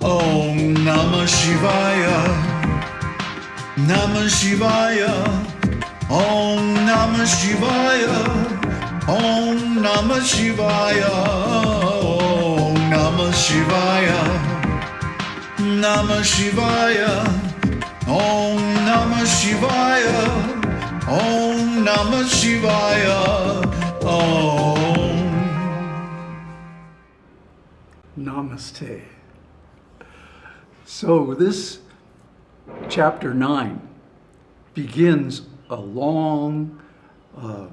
Om Namah Shivaya. Namah Shivaya. Om Namah Shivaya. Om Namah Shivaya. Om Namah Shivaya. Namah Shivaya. Om Namah Shivaya. Om Namah Shivaya. Om. Namaste. So this chapter 9 begins a long uh,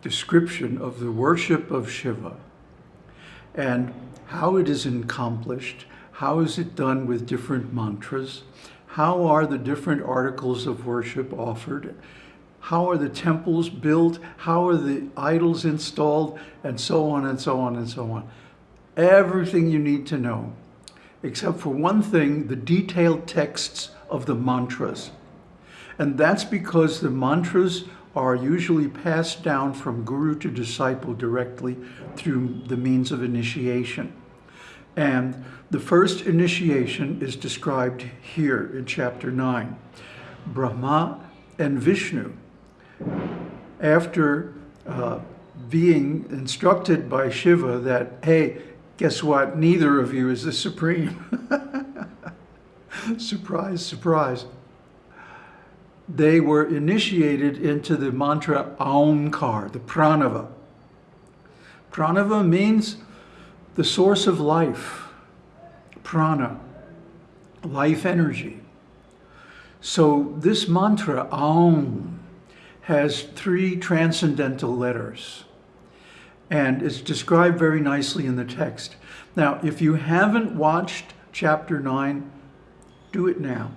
description of the worship of Shiva and how it is accomplished, how is it done with different mantras, how are the different articles of worship offered, how are the temples built, how are the idols installed, and so on and so on and so on. Everything you need to know, except for one thing, the detailed texts of the mantras. And that's because the mantras are usually passed down from guru to disciple directly through the means of initiation. And the first initiation is described here in chapter 9. Brahma and Vishnu, after uh, being instructed by Shiva that, hey, guess what, neither of you is the supreme. surprise, surprise. They were initiated into the mantra Aumkar, the pranava. Pranava means the source of life, prana, life energy. So this mantra, Aum, has three transcendental letters and it's described very nicely in the text. Now, if you haven't watched chapter 9, do it now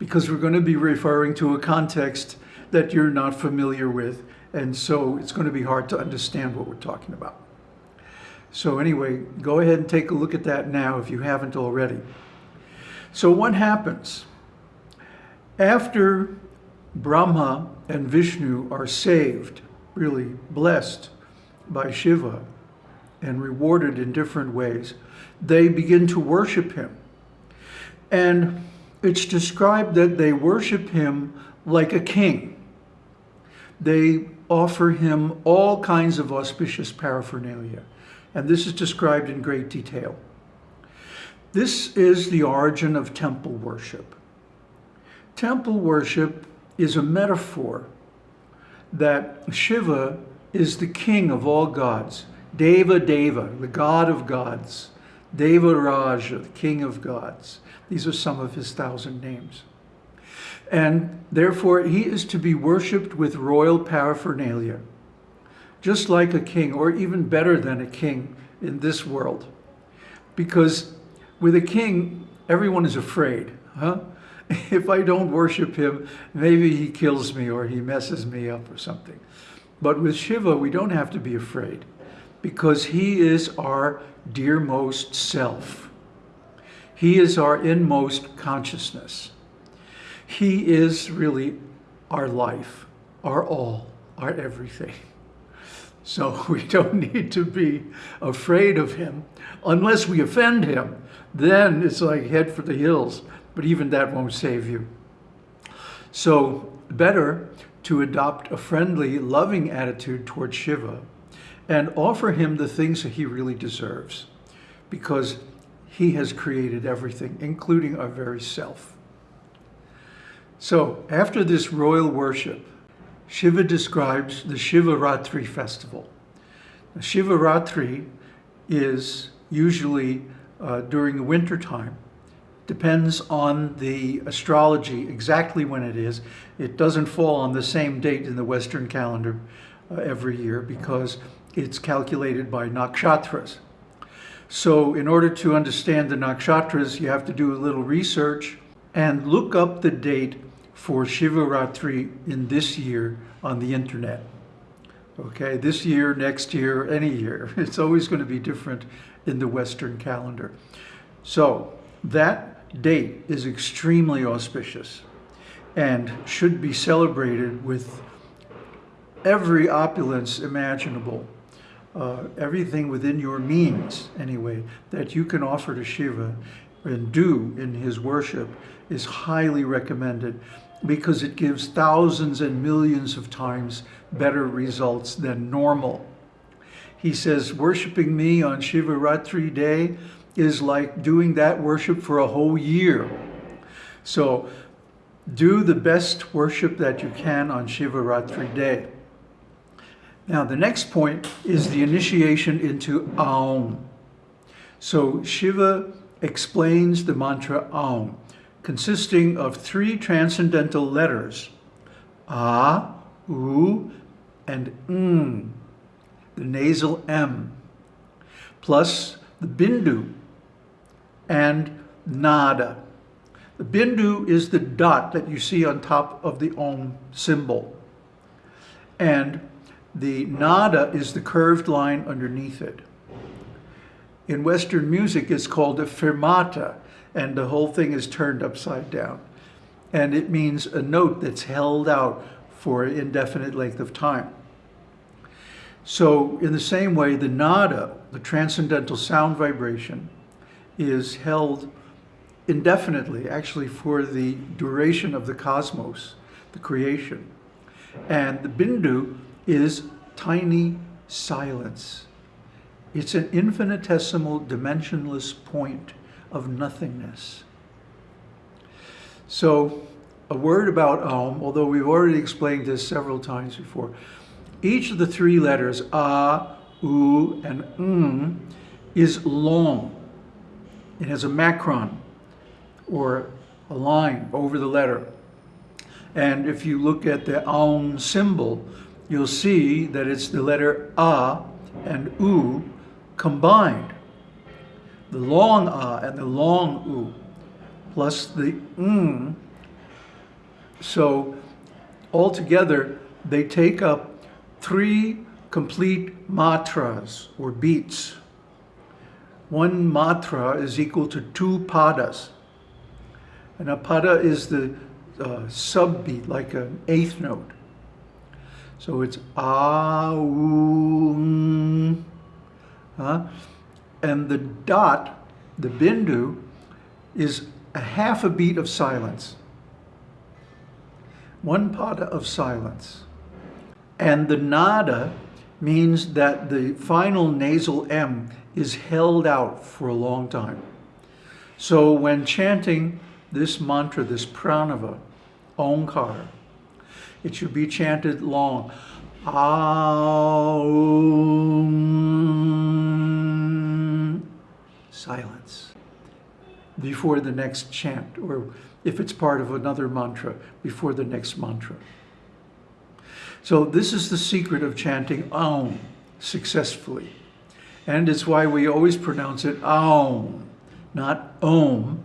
because we're going to be referring to a context that you're not familiar with and so it's going to be hard to understand what we're talking about. So anyway, go ahead and take a look at that now if you haven't already. So what happens? After Brahma and Vishnu are saved, really blessed by Shiva and rewarded in different ways, they begin to worship him. And it's described that they worship him like a king. They offer him all kinds of auspicious paraphernalia. And this is described in great detail. This is the origin of temple worship. Temple worship is a metaphor that Shiva is the king of all gods. Deva Deva, the god of gods. Deva Raja, the king of gods. These are some of his thousand names. And therefore, he is to be worshipped with royal paraphernalia, just like a king, or even better than a king in this world. Because with a king, everyone is afraid. Huh? If I don't worship him, maybe he kills me or he messes me up or something. But with Shiva, we don't have to be afraid because he is our dearmost self. He is our inmost consciousness. He is really our life, our all, our everything. So we don't need to be afraid of him unless we offend him. Then it's like head for the hills, but even that won't save you. So better to adopt a friendly, loving attitude towards Shiva and offer him the things that he really deserves because he has created everything, including our very self. So after this royal worship, Shiva describes the Shivaratri festival. Shivaratri is usually uh, during the winter time depends on the astrology exactly when it is. It doesn't fall on the same date in the Western calendar uh, every year because it's calculated by nakshatras. So in order to understand the nakshatras, you have to do a little research and look up the date for Shivaratri in this year on the internet. Okay, this year, next year, any year. It's always going to be different in the Western calendar. So that date is extremely auspicious and should be celebrated with every opulence imaginable, uh, everything within your means, anyway, that you can offer to Shiva. and do in his worship is highly recommended because it gives thousands and millions of times better results than normal. He says, worshiping me on Shivaratri day is like doing that worship for a whole year. So do the best worship that you can on Shivaratri day. Now, the next point is the initiation into Aum. So Shiva explains the mantra Aum, consisting of three transcendental letters, A, U, and M, the nasal M, plus the Bindu and Nada. The Bindu is the dot that you see on top of the Om symbol. And the Nada is the curved line underneath it. In Western music, it's called a fermata, and the whole thing is turned upside down. And it means a note that's held out for an indefinite length of time. So in the same way, the nada, the transcendental sound vibration, is held indefinitely, actually for the duration of the cosmos, the creation. And the bindu is tiny silence. It's an infinitesimal, dimensionless point of nothingness. So a word about Aum, although we've already explained this several times before. Each of the three letters, A, U, and M, is long. It has a macron, or a line over the letter. And if you look at the Aum symbol, you'll see that it's the letter A and U combined. The long A and the long U, plus the M. So altogether, they take up three complete matras, or beats. One matra is equal to two padas. And a pada is the uh, subbeat, like an eighth note. So it's a, u, huh? and the dot, the bindu, is a half a beat of silence. One pada of silence. And the nada means that the final nasal M is held out for a long time. So when chanting this mantra, this pranava, Omkar, it should be chanted long. Aum. Silence. Before the next chant, or if it's part of another mantra, before the next mantra. So this is the secret of chanting Aum successfully. And it's why we always pronounce it Aum, not Om.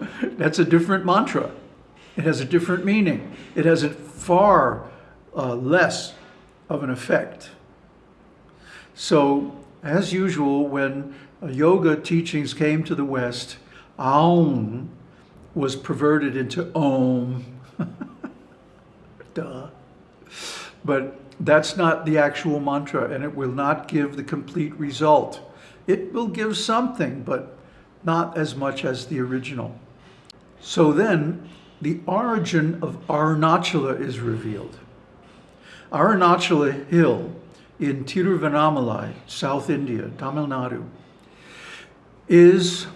That's a different mantra. It has a different meaning. It has a far uh, less of an effect. So, as usual, when yoga teachings came to the West, Aum was perverted into Om. But that's not the actual mantra, and it will not give the complete result. It will give something, but not as much as the original. So then, the origin of Arunachala is revealed. Arunachala Hill in Tiruvannamalai, South India, Tamil Nadu, is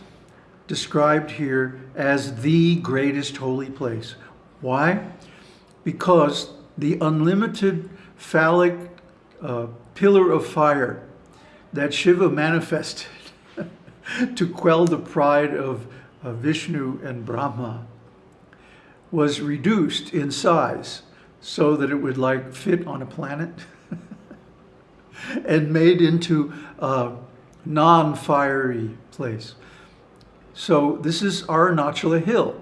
described here as the greatest holy place. Why? Because the unlimited phallic uh, pillar of fire that Shiva manifested to quell the pride of uh, Vishnu and Brahma was reduced in size so that it would like fit on a planet and made into a non-fiery place. So this is Arunachala Hill.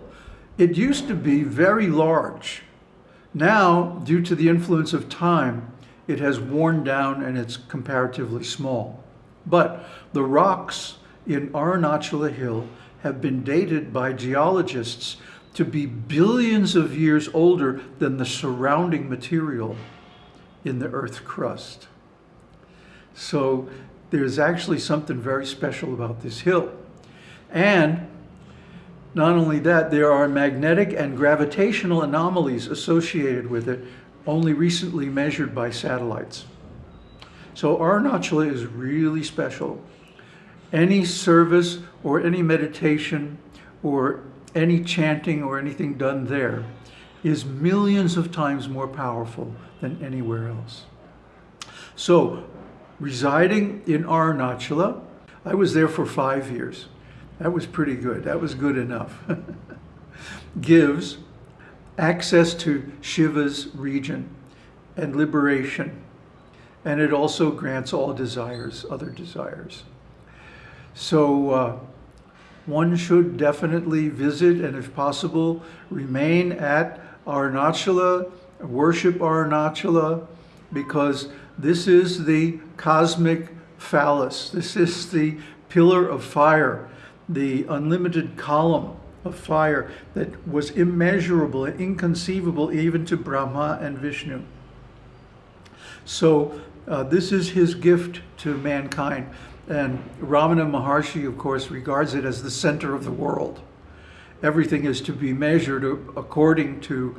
It used to be very large. Now, due to the influence of time, it has worn down and it's comparatively small. But the rocks in Arunachala Hill have been dated by geologists to be billions of years older than the surrounding material in the earth crust. So there's actually something very special about this hill. And not only that, there are magnetic and gravitational anomalies associated with it, only recently measured by satellites. So Arunachala is really special. Any service or any meditation or any chanting or anything done there is millions of times more powerful than anywhere else. So, residing in Arunachala, I was there for five years. That was pretty good. That was good enough. Gives access to Shiva's region and liberation. And it also grants all desires, other desires. So uh, one should definitely visit and if possible, remain at Arunachala, worship Arunachala, because this is the cosmic phallus. This is the pillar of fire, the unlimited column of fire that was immeasurable and inconceivable even to Brahma and Vishnu. So uh, this is his gift to mankind. And Ramana Maharshi, of course, regards it as the center of the world. Everything is to be measured according to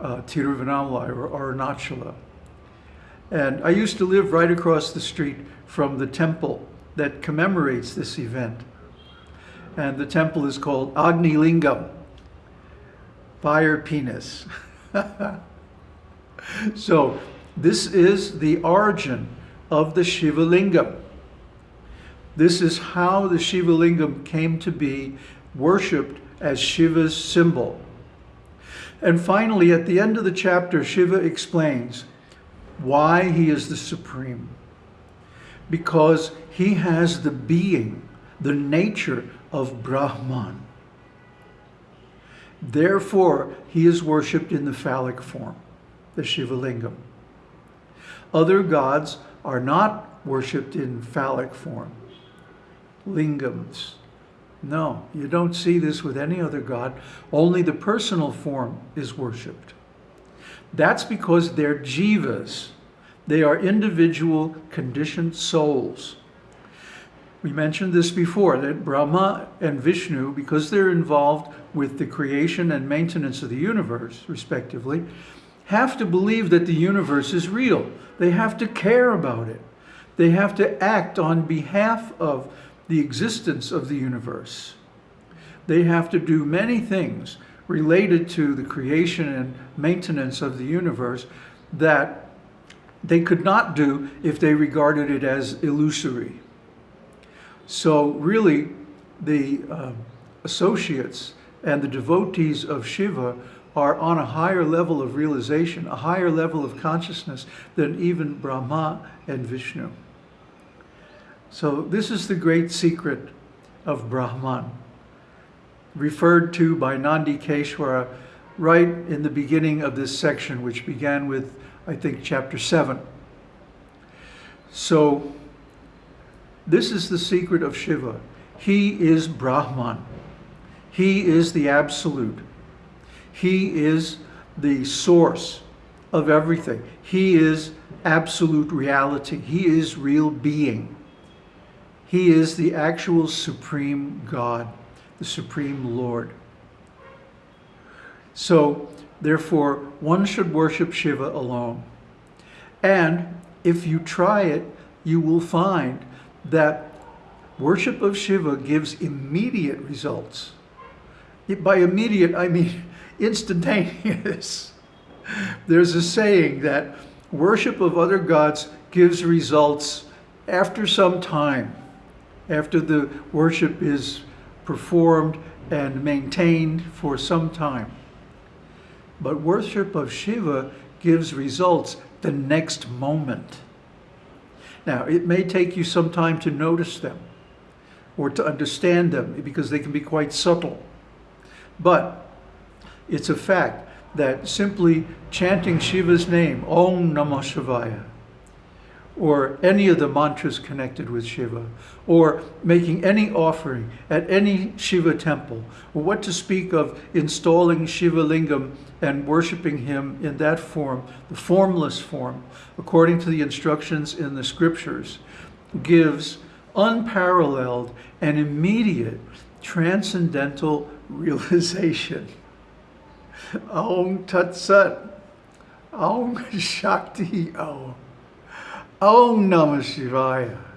uh, Tiruvannamalai or Arunachala. And I used to live right across the street from the temple that commemorates this event. And the temple is called Agni Lingam, fire penis. so this is the origin of the Shiva Lingam. This is how the Shiva Lingam came to be worshipped as Shiva's symbol. And finally, at the end of the chapter, Shiva explains why he is the supreme. Because he has the being, the nature of Brahman. Therefore, he is worshipped in the phallic form, the Shiva Lingam. Other gods are not worshipped in phallic form, lingams. No, you don't see this with any other god. Only the personal form is worshipped. That's because they're jivas. They are individual conditioned souls. We mentioned this before, that Brahma and Vishnu, because they're involved with the creation and maintenance of the universe, respectively, have to believe that the universe is real. They have to care about it. They have to act on behalf of the existence of the universe. They have to do many things related to the creation and maintenance of the universe that they could not do if they regarded it as illusory. So really, the uh, associates and the devotees of Shiva are on a higher level of realization, a higher level of consciousness than even Brahma and Vishnu. So this is the great secret of Brahman, referred to by Nandi Keshwara right in the beginning of this section, which began with, I think, chapter 7. So this is the secret of Shiva. He is Brahman. He is the absolute. He is the source of everything. He is absolute reality. He is real being. He is the actual supreme God, the supreme Lord. So, therefore, one should worship Shiva alone. And if you try it, you will find that worship of Shiva gives immediate results. By immediate, I mean instantaneous. There's a saying that worship of other gods gives results after some time after the worship is performed and maintained for some time. But worship of Shiva gives results the next moment. Now, it may take you some time to notice them or to understand them because they can be quite subtle. But it's a fact that simply chanting Shiva's name, Om Namah Shivaya, or any of the mantras connected with Shiva, or making any offering at any Shiva temple, or what to speak of installing Shiva Lingam and worshiping him in that form, the formless form, according to the instructions in the scriptures, gives unparalleled and immediate transcendental realization. Om Tat Sat. Om Shakti Om. Om Namah Shivaya.